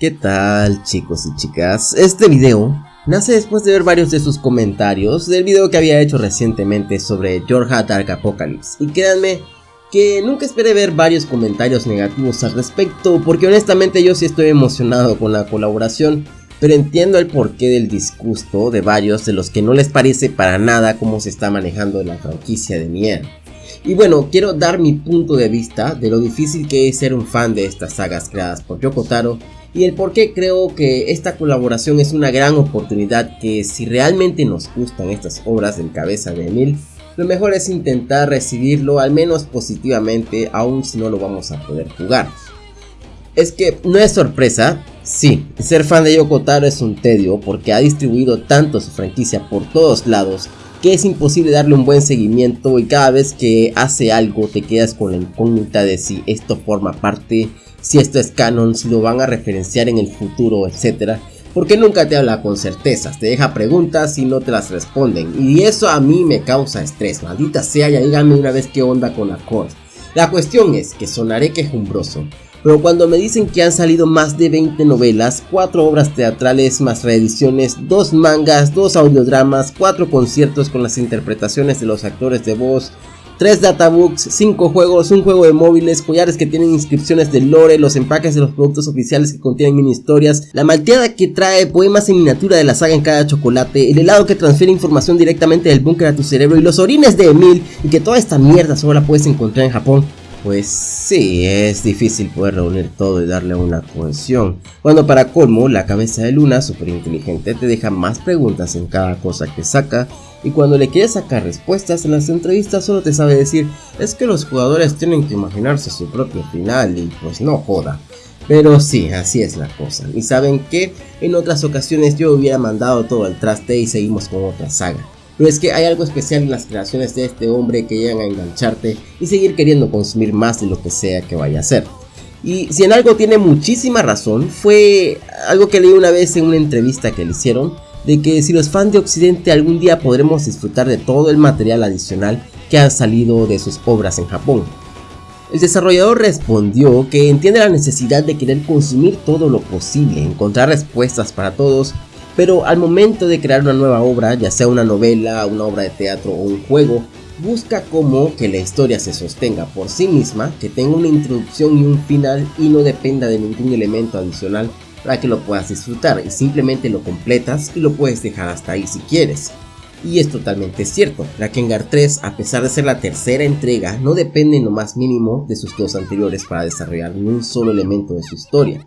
¿Qué tal chicos y chicas? Este video nace después de ver varios de sus comentarios del video que había hecho recientemente sobre Georgia Dark Apocalypse y créanme que nunca esperé ver varios comentarios negativos al respecto porque honestamente yo sí estoy emocionado con la colaboración pero entiendo el porqué del disgusto de varios de los que no les parece para nada cómo se está manejando la franquicia de Nier. Y bueno, quiero dar mi punto de vista de lo difícil que es ser un fan de estas sagas creadas por Yoko Taro y el por qué creo que esta colaboración es una gran oportunidad que si realmente nos gustan estas obras del cabeza de Emil, lo mejor es intentar recibirlo al menos positivamente aun si no lo vamos a poder jugar. Es que no es sorpresa, sí, ser fan de Yoko Taro es un tedio porque ha distribuido tanto su franquicia por todos lados que es imposible darle un buen seguimiento y cada vez que hace algo te quedas con la incógnita de si esto forma parte si esto es canon, si lo van a referenciar en el futuro, etc. Porque nunca te habla con certezas, te deja preguntas y no te las responden. Y eso a mí me causa estrés, maldita sea, ya díganme una vez qué onda con Accord. La cuestión es que sonaré quejumbroso, pero cuando me dicen que han salido más de 20 novelas, 4 obras teatrales más reediciones, 2 mangas, 2 audiodramas, 4 conciertos con las interpretaciones de los actores de voz, 3 databooks, 5 juegos, un juego de móviles, collares que tienen inscripciones de lore, los empaques de los productos oficiales que contienen mini historias, la malteada que trae poemas en miniatura de la saga en cada chocolate, el helado que transfiere información directamente del búnker a tu cerebro y los orines de Emil y que toda esta mierda solo la puedes encontrar en Japón. Pues sí, es difícil poder reunir todo y darle una cohesión. Cuando para colmo, la cabeza de Luna, súper inteligente, te deja más preguntas en cada cosa que saca y cuando le quieres sacar respuestas en las entrevistas solo te sabe decir es que los jugadores tienen que imaginarse su propio final y pues no joda. Pero sí, así es la cosa. Y saben que en otras ocasiones yo hubiera mandado todo al traste y seguimos con otra saga. Pero es que hay algo especial en las creaciones de este hombre que llegan a engancharte y seguir queriendo consumir más de lo que sea que vaya a hacer. Y si en algo tiene muchísima razón, fue algo que leí una vez en una entrevista que le hicieron, de que si los fans de Occidente algún día podremos disfrutar de todo el material adicional que ha salido de sus obras en Japón. El desarrollador respondió que entiende la necesidad de querer consumir todo lo posible, encontrar respuestas para todos, pero al momento de crear una nueva obra, ya sea una novela, una obra de teatro o un juego, busca como que la historia se sostenga por sí misma, que tenga una introducción y un final y no dependa de ningún elemento adicional para que lo puedas disfrutar y simplemente lo completas y lo puedes dejar hasta ahí si quieres. Y es totalmente cierto, Drakengard 3 a pesar de ser la tercera entrega no depende en lo más mínimo de sus dos anteriores para desarrollar ni un solo elemento de su historia.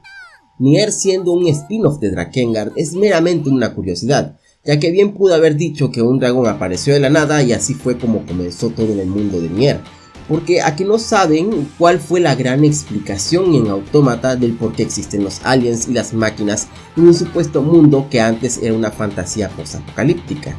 Nier siendo un spin-off de Drakengard es meramente una curiosidad, ya que bien pudo haber dicho que un dragón apareció de la nada y así fue como comenzó todo en el mundo de Nier, porque aquí no saben cuál fue la gran explicación en Autómata del por qué existen los aliens y las máquinas en un supuesto mundo que antes era una fantasía post-apocalíptica.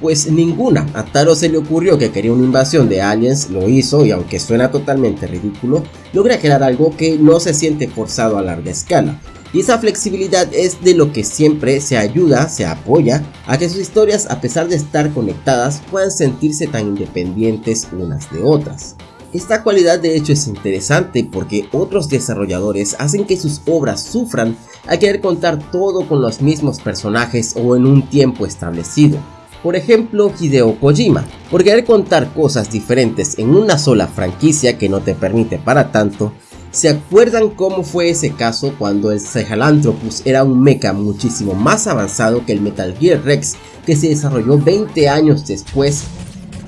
Pues ninguna, a Taro se le ocurrió que quería una invasión de aliens, lo hizo y aunque suena totalmente ridículo, logra crear algo que no se siente forzado a larga escala, y esa flexibilidad es de lo que siempre se ayuda, se apoya a que sus historias a pesar de estar conectadas puedan sentirse tan independientes unas de otras. Esta cualidad de hecho es interesante porque otros desarrolladores hacen que sus obras sufran al querer contar todo con los mismos personajes o en un tiempo establecido. Por ejemplo Hideo Kojima, por querer contar cosas diferentes en una sola franquicia que no te permite para tanto, ¿Se acuerdan cómo fue ese caso cuando el Sahelanthropus era un mecha muchísimo más avanzado que el Metal Gear Rex que se desarrolló 20 años después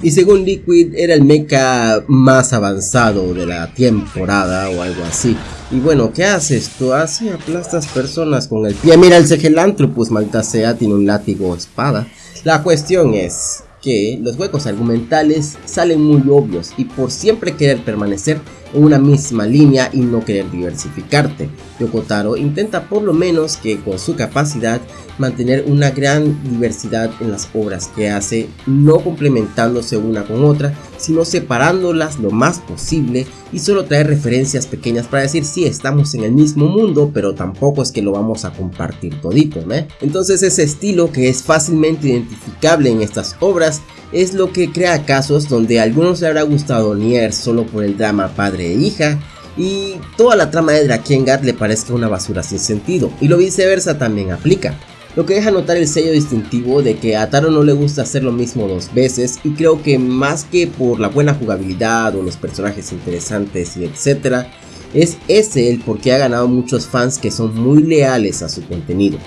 y según Liquid era el mecha más avanzado de la temporada o algo así. Y bueno, ¿qué haces? Tú así aplastas personas con el pie. Mira, el Sahelanthropus, malta sea, tiene un látigo espada. La cuestión es que los huecos argumentales salen muy obvios y por siempre querer permanecer una misma línea y no querer diversificarte. Yokotaro intenta por lo menos que con su capacidad mantener una gran diversidad en las obras que hace, no complementándose una con otra, sino separándolas lo más posible y solo traer referencias pequeñas para decir si estamos en el mismo mundo, pero tampoco es que lo vamos a compartir todito, ¿no? Entonces ese estilo que es fácilmente identificable en estas obras es lo que crea casos donde a algunos le habrá gustado Nier solo por el drama padre e hija, y toda la trama de Drakengard le parezca una basura sin sentido, y lo viceversa también aplica. Lo que deja notar el sello distintivo de que a Taro no le gusta hacer lo mismo dos veces y creo que más que por la buena jugabilidad o los personajes interesantes y etcétera, es ese el por qué ha ganado muchos fans que son muy leales a su contenido.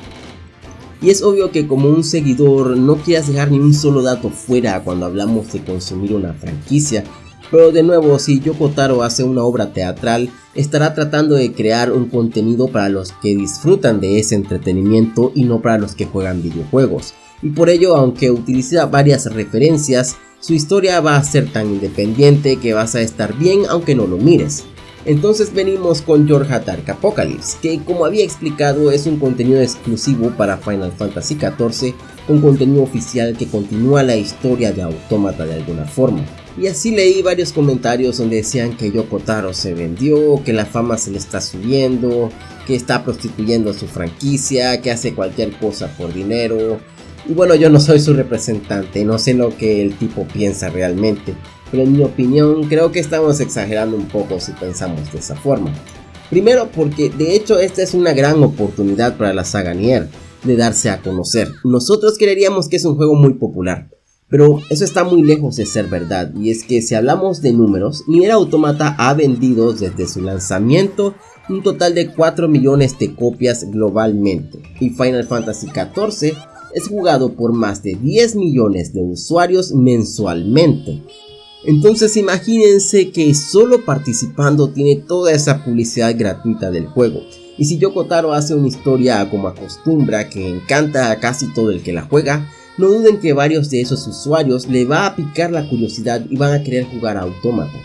Y es obvio que como un seguidor no quieras dejar ni un solo dato fuera cuando hablamos de consumir una franquicia, pero de nuevo, si Yoko Taro hace una obra teatral, estará tratando de crear un contenido para los que disfrutan de ese entretenimiento y no para los que juegan videojuegos. Y por ello, aunque utiliza varias referencias, su historia va a ser tan independiente que vas a estar bien aunque no lo mires. Entonces venimos con Georgia Dark Apocalypse, que como había explicado es un contenido exclusivo para Final Fantasy XIV, un contenido oficial que continúa la historia de Autómata de alguna forma. Y así leí varios comentarios donde decían que Yoko Taro se vendió, que la fama se le está subiendo, que está prostituyendo su franquicia, que hace cualquier cosa por dinero. Y bueno, yo no soy su representante, no sé lo que el tipo piensa realmente, pero en mi opinión creo que estamos exagerando un poco si pensamos de esa forma. Primero porque de hecho esta es una gran oportunidad para la saga Nier de darse a conocer. Nosotros creeríamos que es un juego muy popular, pero eso está muy lejos de ser verdad, y es que si hablamos de números, Nier Automata ha vendido desde su lanzamiento un total de 4 millones de copias globalmente, y Final Fantasy XIV es jugado por más de 10 millones de usuarios mensualmente. Entonces imagínense que solo participando tiene toda esa publicidad gratuita del juego. Y si Yoko Taro hace una historia como acostumbra que encanta a casi todo el que la juega, no duden que varios de esos usuarios le va a picar la curiosidad y van a querer jugar a Automata.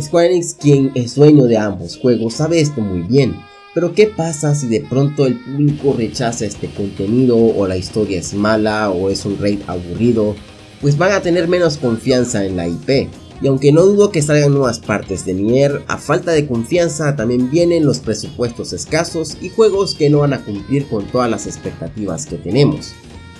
Square Enix, quien es dueño de ambos juegos, sabe esto muy bien, pero ¿qué pasa si de pronto el público rechaza este contenido o la historia es mala o es un raid aburrido? Pues van a tener menos confianza en la IP. Y aunque no dudo que salgan nuevas partes de Nier, a falta de confianza también vienen los presupuestos escasos y juegos que no van a cumplir con todas las expectativas que tenemos.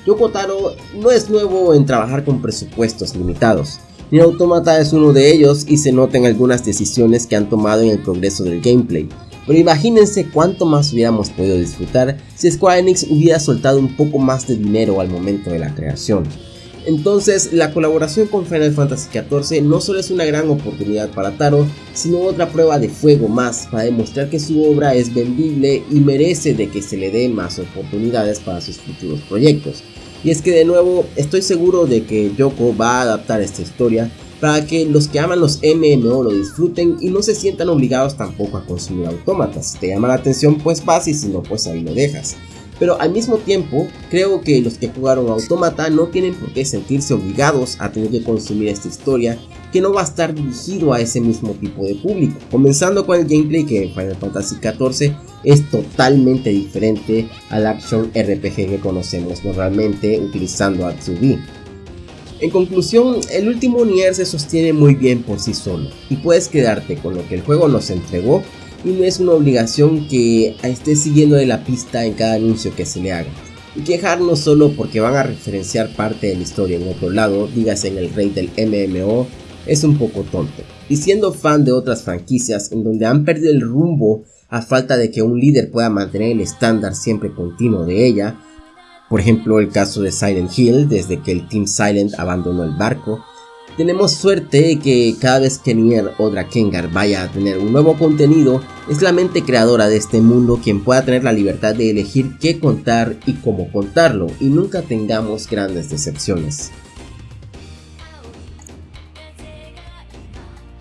Yoko Taro no es nuevo en trabajar con presupuestos limitados. Nier Automata es uno de ellos y se nota en algunas decisiones que han tomado en el progreso del gameplay. Pero imagínense cuánto más hubiéramos podido disfrutar si Square Enix hubiera soltado un poco más de dinero al momento de la creación. Entonces, la colaboración con Final Fantasy XIV no solo es una gran oportunidad para Taro, sino otra prueba de fuego más para demostrar que su obra es vendible y merece de que se le dé más oportunidades para sus futuros proyectos. Y es que de nuevo, estoy seguro de que Yoko va a adaptar esta historia para que los que aman los MMO lo disfruten y no se sientan obligados tampoco a consumir autómatas. Si te llama la atención, pues vas y si no, pues ahí lo dejas. Pero al mismo tiempo, creo que los que jugaron Automata no tienen por qué sentirse obligados a tener que consumir esta historia que no va a estar dirigido a ese mismo tipo de público. Comenzando con el gameplay que en Final Fantasy XIV es totalmente diferente al action RPG que conocemos normalmente utilizando a 2 En conclusión, el último Nier se sostiene muy bien por sí solo y puedes quedarte con lo que el juego nos entregó y no es una obligación que esté siguiendo de la pista en cada anuncio que se le haga. Y quejarnos solo porque van a referenciar parte de la historia en otro lado, dígase en el rey del MMO, es un poco tonto. Y siendo fan de otras franquicias en donde han perdido el rumbo a falta de que un líder pueda mantener el estándar siempre continuo de ella, por ejemplo el caso de Silent Hill desde que el Team Silent abandonó el barco, tenemos suerte que cada vez que Nier o Drakengard vaya a tener un nuevo contenido, es la mente creadora de este mundo quien pueda tener la libertad de elegir qué contar y cómo contarlo, y nunca tengamos grandes decepciones.